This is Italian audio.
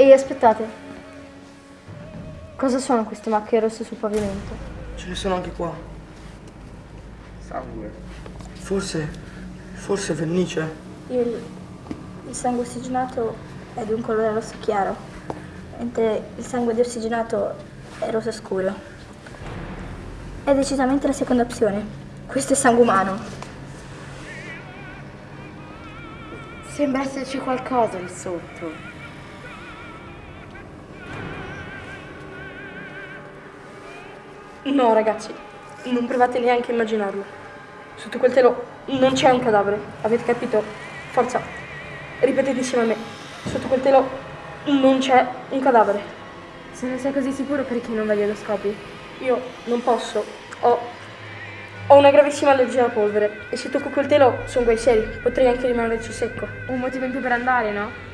Ehi, aspettate. Cosa sono queste macchie rosse sul pavimento? Ce ne sono anche qua. Sangue. Forse, forse vernice. Il, il sangue ossigenato è di un colore rosso chiaro, mentre il sangue deossigenato è rosso scuro. È decisamente la seconda opzione. Questo è sangue umano. Sembra esserci qualcosa lì sotto. No, ragazzi, non provate neanche a immaginarlo. Sotto quel telo non c'è un cadavere, avete capito? Forza, ripetete insieme a me. Sotto quel telo non c'è un cadavere. Se ne sei così sicuro perché non vedi lo scopi? Io non posso. Ho, ho una gravissima allergia alla polvere e se tocco quel telo sono guai seri. Potrei anche rimanerci secco. Un motivo in più per andare, no?